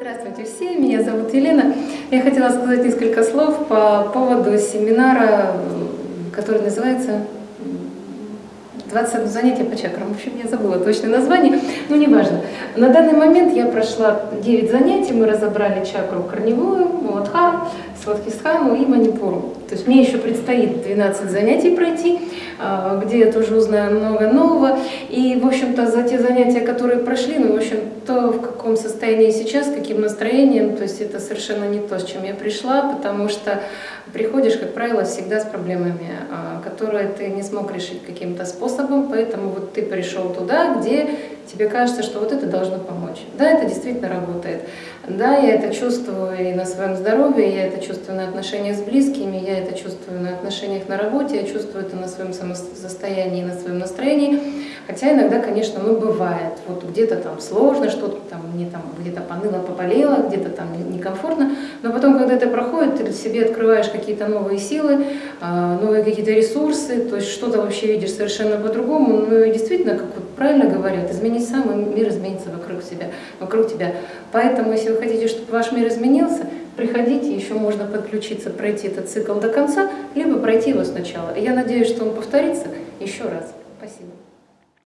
Здравствуйте все, меня зовут Елена. Я хотела сказать несколько слов по поводу семинара, который называется 21 занятие по чакрам. В общем, я забыла точное название, но неважно. На данный момент я прошла 9 занятий, мы разобрали чакру корневую, Муладхару, Свадхистхану и Манипуру. То есть мне еще предстоит 12 занятий пройти, а, где я тоже узнаю много нового. И, в общем-то, за те занятия, которые прошли, ну, в общем, то, в каком состоянии сейчас, каким настроением, то есть это совершенно не то, с чем я пришла, потому что приходишь, как правило, всегда с проблемами, а, которые ты не смог решить каким-то способом, поэтому вот ты пришел туда, где тебе кажется, что вот это должно помочь. Да, это действительно работает. Да, я это чувствую и на своем здоровье, я это чувствую на отношениях с близкими, я это чувствую на отношениях на работе, я чувствую это на своем самосостоянии, на своем настроении. Хотя иногда, конечно, ну бывает, вот где-то там сложно, что-то там мне там где-то поныло, поболело, где-то там некомфортно, но потом, когда это проходит, ты себе открываешь какие-то новые силы, а, новые какие-то ресурсы, то есть что-то вообще видишь совершенно по-другому, ну и действительно, как вот правильно говорят, изменить сам, и мир изменится вокруг себя, вокруг тебя. Поэтому, если вы хотите, чтобы ваш мир изменился, приходите, еще можно подключиться, пройти этот цикл до конца, либо пройти его сначала. Я надеюсь, что он повторится еще раз. Спасибо.